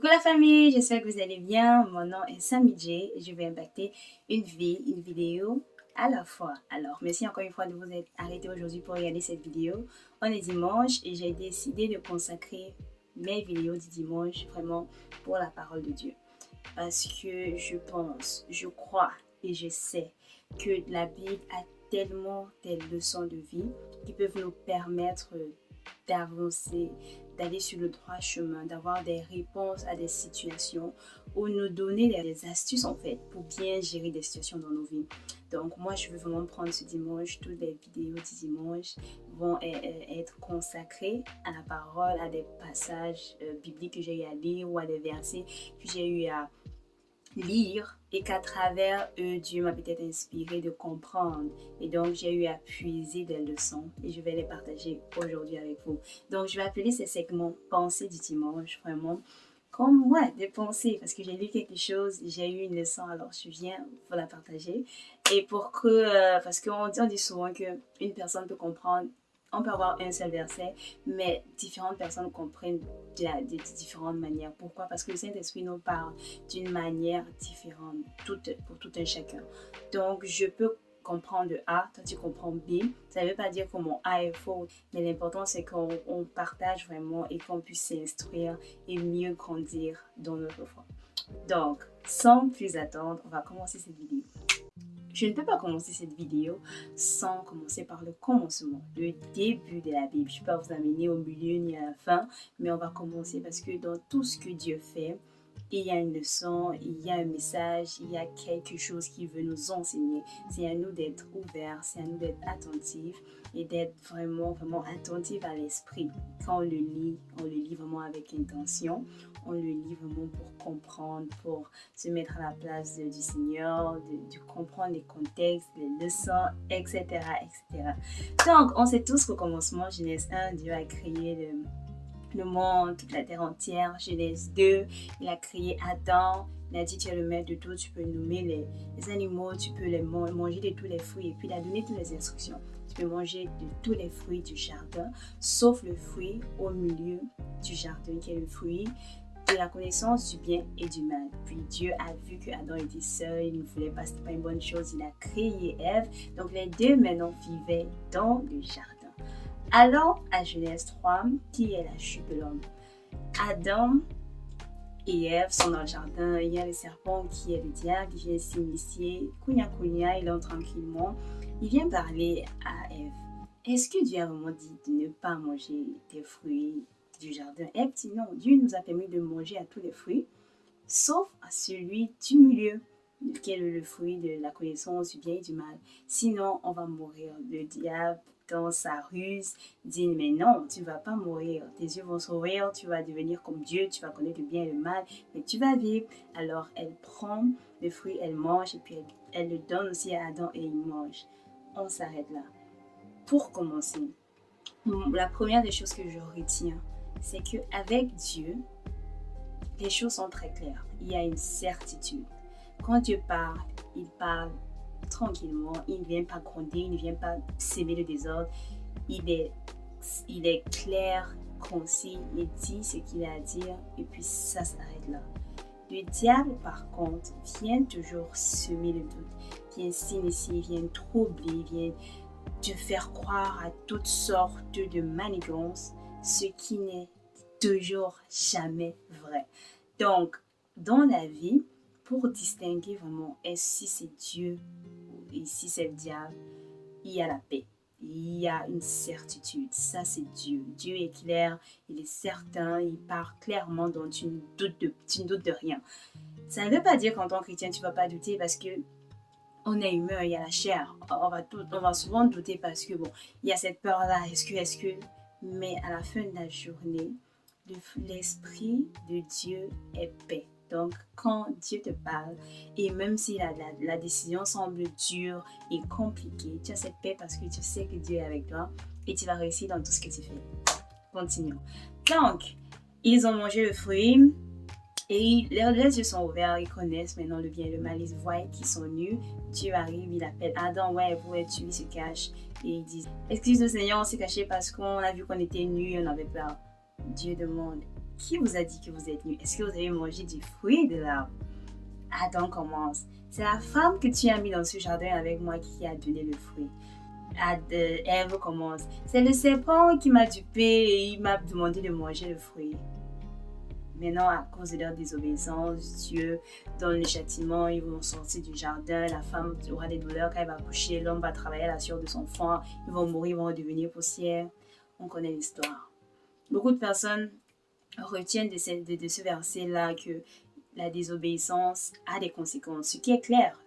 Coucou la famille, j'espère que vous allez bien. Mon nom est Sammy J je vais impacter une vie, une vidéo à la fois. Alors, merci encore une fois de vous être arrêté aujourd'hui pour regarder cette vidéo. On est dimanche et j'ai décidé de consacrer mes vidéos du dimanche vraiment pour la parole de Dieu. Parce que je pense, je crois et je sais que la Bible a tellement des leçons de vie qui peuvent nous permettre d'avancer, d'aller sur le droit chemin, d'avoir des réponses à des situations ou nous donner des astuces en fait pour bien gérer des situations dans nos vies. Donc moi je veux vraiment prendre ce dimanche, toutes les vidéos du dimanche vont e-, e-, être consacrées à la parole, à des passages euh, bibliques que j'ai eu à lire ou à des versets que j'ai eu à lire et qu'à travers eux, Dieu m'a peut-être inspiré de comprendre. Et donc, j'ai eu à puiser des leçons et je vais les partager aujourd'hui avec vous. Donc, je vais appeler ces segments Pensées du dimanche, vraiment comme moi, des pensées, parce que j'ai lu quelque chose, j'ai eu une leçon, alors je viens pour la partager. Et pour que, euh, parce qu'on dit, on dit souvent qu'une personne peut comprendre on peut avoir un seul verset, mais différentes personnes comprennent de, différentes manières. Pourquoi? Parce que le Saint-Esprit nous parle d'une manière différente pour tout un chacun. Donc, je peux comprendre A, toi tu comprends B. Ça ne veut pas dire que mon A est faux, mais l'important c'est qu'on partage vraiment et qu'on puisse s'instruire et mieux grandir dans notre foi. Donc, sans plus attendre, on va commencer cette vidéo. Je ne peux pas commencer cette vidéo sans commencer par le commencement, le début de la Bible. Je ne peux pas vous amener au milieu ni à la fin, mais on va commencer parce que dans tout ce que Dieu fait, il y a une leçon, il y a un message, il y a quelque chose qui veut nous enseigner. C'est à nous d'être ouverts, c'est à nous d'être attentifs et d'être vraiment, vraiment attentifs à l'esprit. Quand on le lit, on le lit vraiment avec intention. On le lit vraiment pour comprendre, pour se mettre à la place du Seigneur, de, comprendre les contextes, les leçons, etc., etc. Donc, on sait tous qu'au commencement, Genèse 1, Dieu a créé le le monde, toute la terre entière. Genèse 2, il a créé Adam. Il a dit, tu es le maître de tout, tu peux nommer les, animaux, tu peux les manger de tous les fruits. Et puis, il a donné toutes les instructions. Tu peux manger de tous les fruits du jardin, sauf le fruit au milieu du jardin, qui est le fruit de la connaissance du bien et du mal. Puis Dieu a vu que Adam était seul, il ne voulait pas, c'était pas une bonne chose, il a créé Ève. Donc les deux maintenant vivaient dans le jardin. Allons à Genèse 3, qui est la chute de l'homme. Adam et Ève sont dans le jardin. Il y a le serpent qui est le diable, qui vient s'initier. Kounia Kounia, il entre tranquillement. Il vient parler à Ève. Est-ce que Dieu a vraiment dit de ne pas manger des fruits du jardin? Ève dit non. Dieu nous a permis de manger à tous les fruits, sauf à celui du milieu, qui est le fruit de la connaissance du bien et du mal. Sinon, on va mourir. Le diable sa ruse, dit mais non, tu vas pas mourir, tes yeux vont s'ouvrir, tu vas devenir comme Dieu, tu vas connaître le bien et le mal, mais tu vas vivre. Alors elle prend le fruit, elle mange et puis elle, le donne aussi à Adam et il mange. On s'arrête là. Pour commencer, la première des choses que je retiens, c'est que avec Dieu, les choses sont très claires. Il y a une certitude. Quand Dieu parle, il parle tranquillement. Il ne vient pas gronder, il ne vient pas s'aimer le désordre. Il est, il est clair, concis, il dit ce qu'il a à dire et puis ça s'arrête là. Le diable, par contre, vient toujours semer le doute, vient s'initier, vient troubler, vient te faire croire à toutes sortes de manigances, ce qui n'est toujours jamais vrai. Donc, dans la vie, pour distinguer vraiment est-ce si c'est Dieu et si c'est le diable, il y a la paix. Il y a une certitude. Ça, c'est Dieu. Dieu est clair, il est certain, il parle clairement, donc tu ne doutes de, tu ne doutes de rien. Ça ne veut pas dire qu'en tant que chrétien, tu ne vas pas douter parce que on est humain, il y a la chair. On va, tout, on va souvent douter parce que, bon, il y a cette peur-là. Est-ce que, est-ce que... Mais à la fin de la journée, l'esprit de Dieu est paix. Donc, quand Dieu te parle, et même si la, décision semble dure et compliquée, tu as cette paix parce que tu sais que Dieu est avec toi et tu vas réussir dans tout ce que tu fais. Continuons. Donc, ils ont mangé le fruit et leurs, yeux sont ouverts, ils connaissent maintenant le bien et le mal, ils voient qu'ils sont nus. Dieu arrive, il appelle Adam, ouais, vous êtes il se cache et ils disent Excuse-nous Seigneur, on s'est caché parce qu'on a vu qu'on était nus et on avait peur. Dieu demande qui vous a dit que vous êtes nu? Est-ce que vous avez mangé du fruit de l'arbre? Adam commence. C'est la femme que tu as mis dans ce jardin avec moi qui a donné le fruit. Ève commence. C'est le serpent qui m'a dupé et il m'a demandé de manger le fruit. Maintenant, à cause de leur désobéissance, Dieu donne le châtiment, ils vont sortir du jardin, la femme aura des douleurs quand elle va coucher, l'homme va travailler à la sueur de son front, ils vont mourir, ils vont devenir poussière. On connaît l'histoire. Beaucoup de personnes retiennent de ce, verset-là que la désobéissance a des conséquences. Ce qui est clair,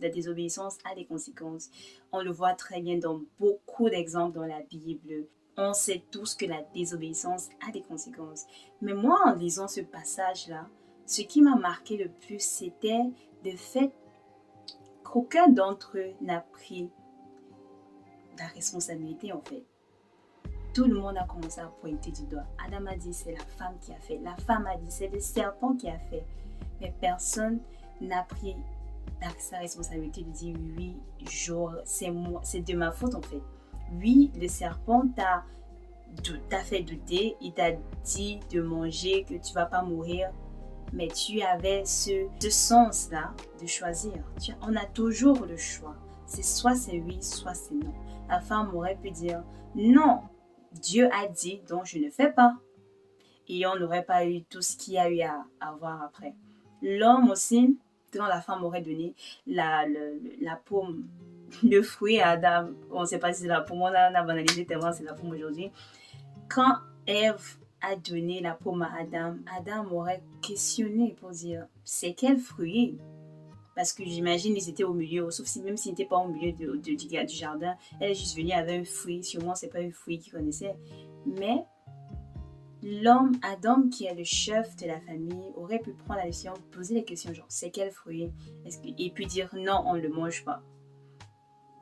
la, désobéissance a des conséquences. On le voit très bien dans beaucoup d'exemples dans la Bible. On sait tous que la désobéissance a des conséquences. Mais moi, en lisant ce passage-là, ce qui m'a marqué le plus, c'était le fait qu'aucun d'entre eux n'a pris la responsabilité, en fait. Tout le monde a commencé à pointer du doigt. Adam a dit c'est la femme qui a fait. La femme a dit c'est le serpent qui a fait mais personne n'a pris sa responsabilité de dire oui, c'est moi, c'est de ma faute en fait. Oui, le serpent t'a fait douter, il t'a dit de manger, que tu vas pas mourir, mais tu avais ce, ce sens-là de choisir. Tu, on a toujours le choix. C'est soit c'est oui, soit c'est non. La femme aurait pu dire non, Dieu a dit, donc je ne fais pas. Et on n'aurait pas eu tout ce qu'il y a eu à avoir après. L'homme aussi, quand la femme aurait donné la, la pomme, le fruit à Adam, on ne sait pas si c'est la pomme, on a, banalisé tellement c'est la pomme aujourd'hui. Quand Ève a donné la pomme à Adam, Adam aurait questionné pour dire c'est quel fruit parce que j'imagine qu'ils étaient au milieu, sauf si même s'ils n'étaient pas au milieu de, du, du, jardin, elle est juste venue avec un fruit, sûrement c'est pas un fruit qu'ils connaissaient. Mais l'homme Adam, qui est le chef de la famille, aurait pu prendre la décision, poser les questions genre c'est quel fruit? Et puis dire non, on ne le mange pas.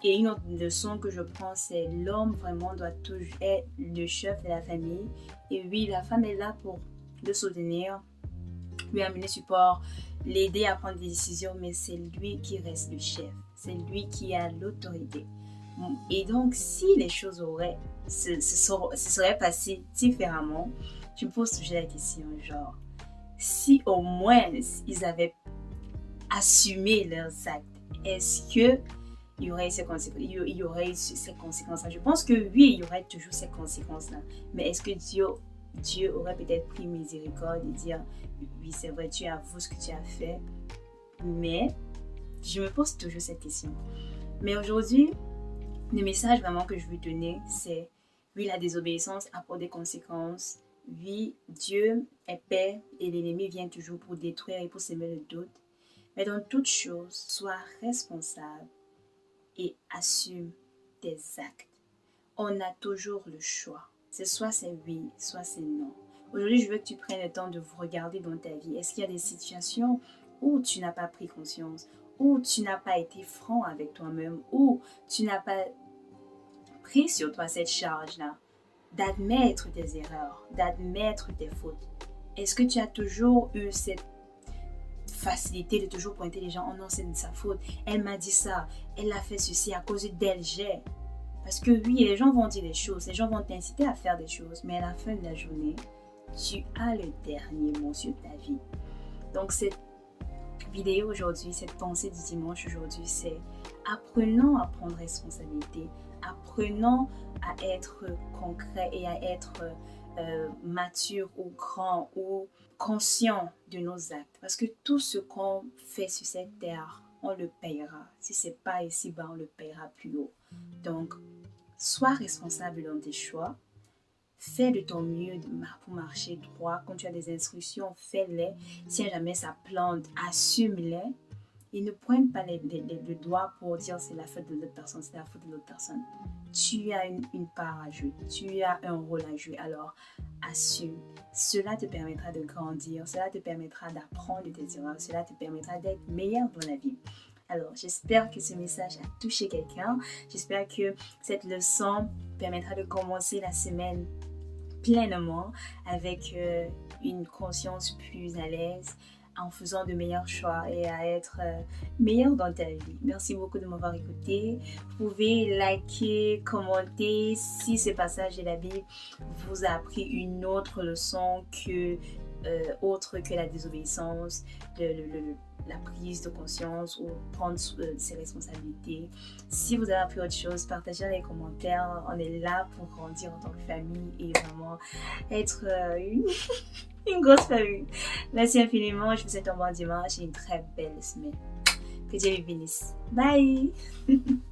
Et une autre leçon que je prends, c'est l'homme vraiment doit toujours être le chef de la famille. Et oui, la femme est là pour le soutenir, lui amener support, l'aider à prendre des décisions, mais c'est lui qui reste le chef. C'est lui qui a l'autorité. Et donc, si les choses auraient, se, seraient passées différemment, je me pose toujours la question, genre, si au moins ils avaient assumé leurs actes, est-ce que il y aurait ces conséquences, il y aurait ces conséquences-là? Je pense que oui, il y aurait toujours ces conséquences-là. Mais est-ce que Dieu, Dieu aurait peut-être pris miséricorde et dire, oui, c'est vrai, tu avoues ce que tu as fait. Mais je me pose toujours cette question. Mais aujourd'hui, le message vraiment que je veux donner, c'est oui, la désobéissance a pour des conséquences. Oui, Dieu est paix et l'ennemi vient toujours pour détruire et pour s'aimer le doute. Mais dans toute chose, sois responsable et assume tes actes. On a toujours le choix. C'est soit c'est oui, soit c'est non. Aujourd'hui, je veux que tu prennes le temps de vous regarder dans ta vie. Est-ce qu'il y a des situations où tu n'as pas pris conscience, où tu n'as pas été franc avec toi-même, où tu n'as pas pris sur toi cette charge-là, d'admettre tes erreurs, d'admettre tes fautes? Est-ce que tu as toujours eu cette facilité de toujours pointer les gens, oh non, c'est de sa faute, elle m'a dit ça, elle a fait ceci à cause d'elle, j'ai. Parce que oui, les gens vont dire des choses, les gens vont t'inciter à faire des choses, mais à la fin de la journée, tu as le dernier mot sur ta vie. Donc cette vidéo aujourd'hui, cette pensée du dimanche aujourd'hui, c'est apprenons à prendre responsabilité, apprenons à être concret et à être euh, mature ou grand ou conscient de nos actes. Parce que tout ce qu'on fait sur cette terre, on le payera. Si c'est pas ici-bas, on le payera plus haut. Donc, sois responsable dans tes choix. Fais de ton mieux pour marcher droit. Quand tu as des instructions, fais-les. Si jamais ça plante, assume-les. Et ne pointe pas les, le doigt pour dire c'est la faute de l'autre personne, c'est la faute de l'autre personne. Tu as une, une, part à jouer, tu as un rôle à jouer, alors assume. Cela te permettra de grandir, cela te permettra d'apprendre de tes erreurs, cela te permettra d'être meilleur dans la vie. Alors, j'espère que ce message a touché quelqu'un. J'espère que cette leçon permettra de commencer la semaine pleinement avec euh, une conscience plus à l'aise, en faisant de meilleurs choix et à être euh, meilleur dans ta vie. Merci beaucoup de m'avoir écouté. Vous pouvez liker, commenter si ce passage de la Bible vous a appris une autre leçon que euh, autre que la désobéissance, la prise de conscience ou prendre euh, ses responsabilités. Si vous avez appris autre chose, partagez dans les commentaires. On est là pour grandir en tant que famille et vraiment être une une grosse famille. Merci infiniment. Je vous souhaite un bon dimanche et une très belle semaine. Que Dieu vous bénisse. Bye